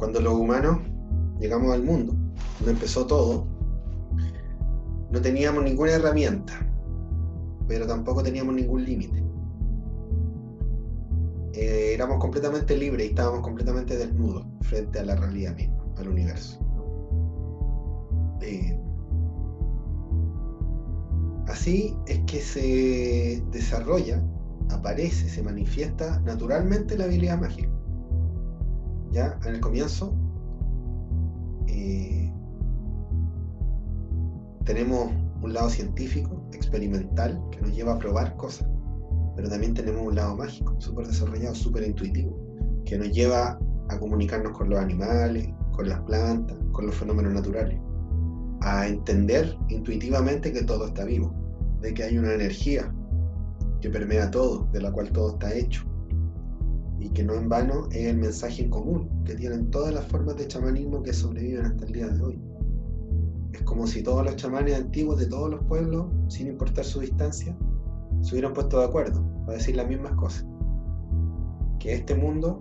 cuando los humanos llegamos al mundo, donde empezó todo, no teníamos ninguna herramienta, pero tampoco teníamos ningún límite. Eh, éramos completamente libres y estábamos completamente desnudos frente a la realidad misma, al universo. Eh, así es que se desarrolla, aparece, se manifiesta naturalmente la habilidad mágica. Ya en el comienzo eh, tenemos un lado científico, experimental, que nos lleva a probar cosas, pero también tenemos un lado mágico, súper desarrollado, súper intuitivo, que nos lleva a comunicarnos con los animales, con las plantas, con los fenómenos naturales, a entender intuitivamente que todo está vivo, de que hay una energía que permea todo, de la cual todo está hecho, y que no en vano es el mensaje en común que tienen todas las formas de chamanismo que sobreviven hasta el día de hoy. Es como si todos los chamanes antiguos de todos los pueblos, sin importar su distancia, se hubieran puesto de acuerdo para decir las mismas cosas. Que este mundo,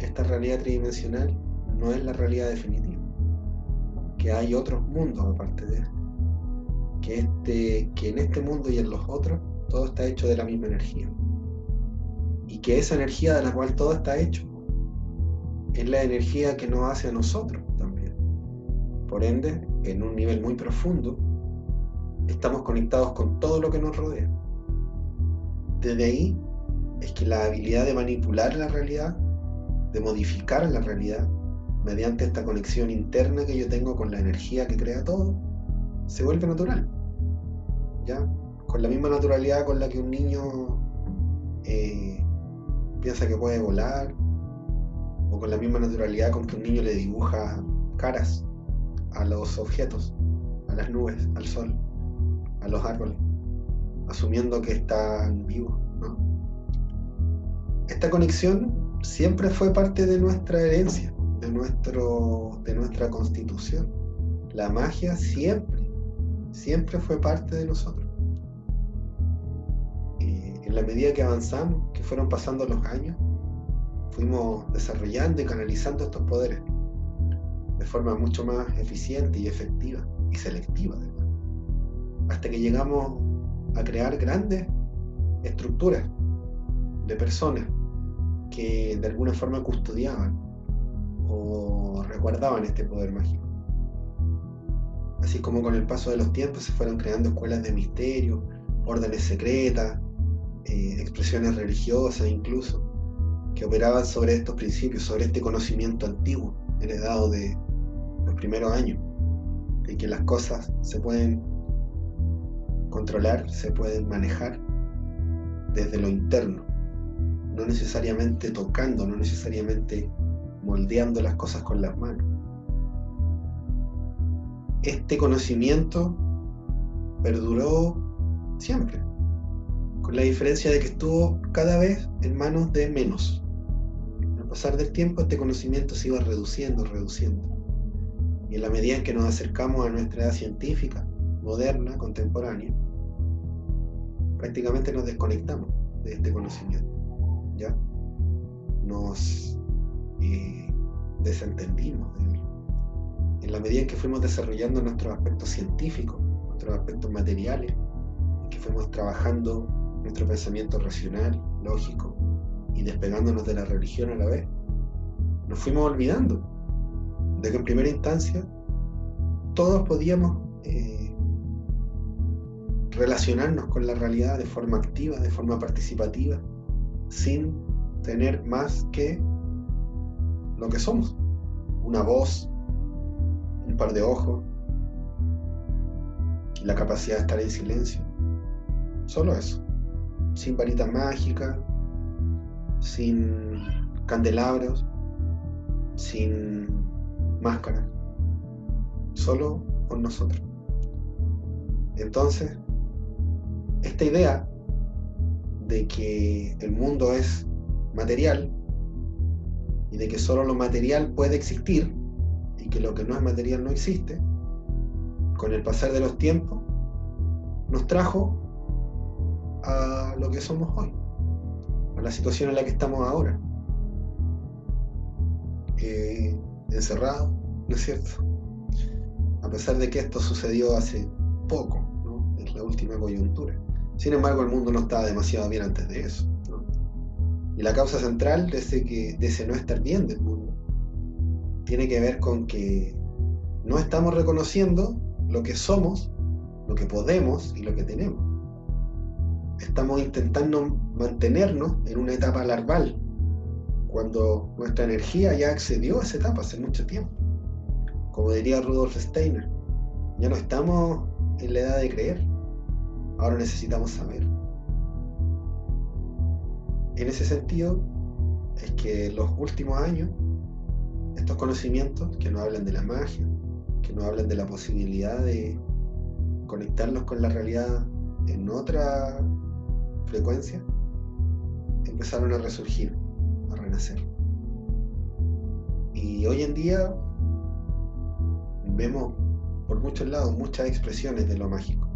esta realidad tridimensional, no es la realidad definitiva. Que hay otros mundos aparte de este. Que, este, que en este mundo y en los otros todo está hecho de la misma energía. Que esa energía de la cual todo está hecho es la energía que nos hace a nosotros también. Por ende, en un nivel muy profundo, estamos conectados con todo lo que nos rodea. Desde ahí es que la habilidad de manipular la realidad, de modificar la realidad, mediante esta conexión interna que yo tengo con la energía que crea todo, se vuelve natural. ¿Ya? Con la misma naturalidad con la que un niño eh, piensa que puede volar, o con la misma naturalidad con que un niño le dibuja caras a los objetos, a las nubes, al sol a los árboles, asumiendo que están vivos. Esta conexión siempre fue parte de nuestra herencia, de, nuestro, de nuestra constitución. La magia siempre, siempre fue parte de nosotros. En la medida que avanzamos, que fueron pasando los años, fuimos desarrollando y canalizando estos poderes de forma mucho más eficiente y efectiva y selectiva hasta que llegamos a crear grandes estructuras de personas que de alguna forma custodiaban o resguardaban este poder mágico. Así como con el paso de los tiempos se fueron creando escuelas de misterio, órdenes secretas, eh, expresiones religiosas incluso, que operaban sobre estos principios, sobre este conocimiento antiguo, heredado de los primeros años, de que las cosas se pueden controlar, se pueden manejar desde lo interno, no necesariamente tocando, no necesariamente moldeando las cosas con las manos. Este conocimiento perduró siempre, con la diferencia de que estuvo cada vez en manos de menos. Al pasar del tiempo este conocimiento se iba reduciendo, reduciendo. Y en la medida en que nos acercamos a nuestra edad científica, moderna, contemporánea, prácticamente nos desconectamos de este conocimiento. ¿ya? Nos eh, desentendimos de él. En la medida en que fuimos desarrollando nuestros aspectos científicos, nuestros aspectos materiales, que fuimos trabajando nuestro pensamiento racional, lógico, y despegándonos de la religión a la vez, nos fuimos olvidando de que en primera instancia todos podíamos eh, relacionarnos con la realidad de forma activa, de forma participativa, sin tener más que lo que somos. Una voz, un par de ojos, la capacidad de estar en silencio. Solo eso. Sin varita mágica, sin candelabros, sin máscaras. Solo con nosotros. Entonces, esta idea de que el mundo es material y de que solo lo material puede existir y que lo que no es material no existe, con el pasar de los tiempos, nos trajo lo que somos hoy, a la situación en la que estamos ahora. eh, encerrados, ¿no es cierto? A pesar de que esto sucedió hace poco, ¿no? Es la última coyuntura. Sin embargo, el mundo no estaba demasiado bien antes de eso. Y la causa central de que, de ese no estar bien del mundo tiene que ver con que no estamos reconociendo lo que somos, lo que podemos y lo que tenemos. Estamos intentando mantenernos en una etapa larval, cuando nuestra energía ya accedió a esa etapa hace mucho tiempo. Como diría Rudolf Steiner, ya no estamos en la edad de creer, ahora necesitamos saber. En ese sentido, es que los últimos años, estos conocimientos que nos hablan de la magia, que nos hablan de la posibilidad de conectarnos con la realidad en otra frecuencia, empezaron a resurgir, a renacer. Y hoy en día vemos por muchos lados muchas expresiones de lo mágico.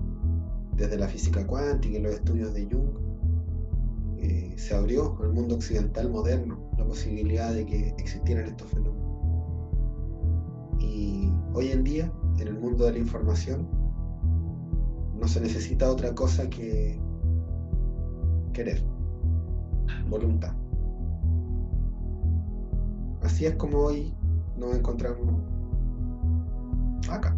Desde la física cuántica y los estudios de Jung, eh, se abrió al mundo occidental moderno la posibilidad de que existieran estos fenómenos. Y hoy en día, en el mundo de la información, no se necesita otra cosa que querer, voluntad. Así es como hoy nos encontramos acá,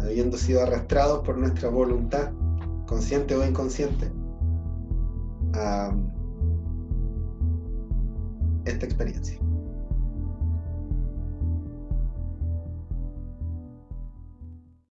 habiendo sido arrastrados por nuestra voluntad, consciente o inconsciente, a esta experiencia.